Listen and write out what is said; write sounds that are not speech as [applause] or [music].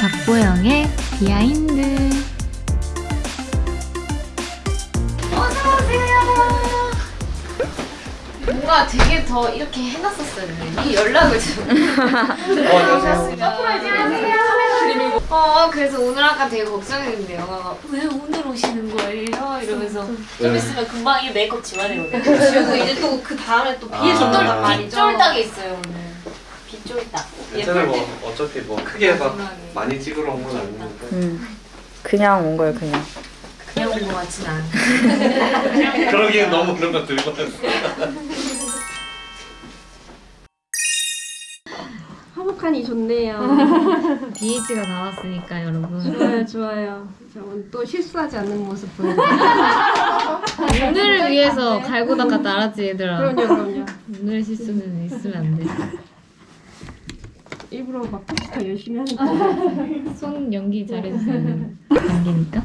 박보영의 비하인드. 뭔가 되게 더 이렇게 해놨었어야 했는데 이 연락을 좀. [laughs] 어 그래서 오늘 아까 되게 걱정했는데 영화가 왜 오늘 오시는 거예요? 이러면서 네. 있으면 금방 이 메이크업 지워내거든. 그리고 이제 또 그 다음에 또 비에 아. 쫄딱 말이죠 쫄딱이 있어요 오늘. 빗쫄딱. 괜찮아 뭐 어차피 뭐 크게 막. 많이 찍으러 온 건 아니니까 음. 그냥 온 거예요, 그냥. 그냥 온 거 같진 않아 그러기엔 너무 그런 거 들고 왔어 화목하니 좋네요. BH가 나왔으니까 여러분 좋아요, 좋아요. 자, 오늘 또 실수하지 않는 모습 보여. [laughs] 오늘을 위해서 갈고 닦았다 알았지 얘들아 그럼요, 그럼요. 오늘 실수는 있으면 안 돼 일부러 막 컴퓨터 열심히 하는 거. [laughs] 손 연기 잘해주세요 연기니까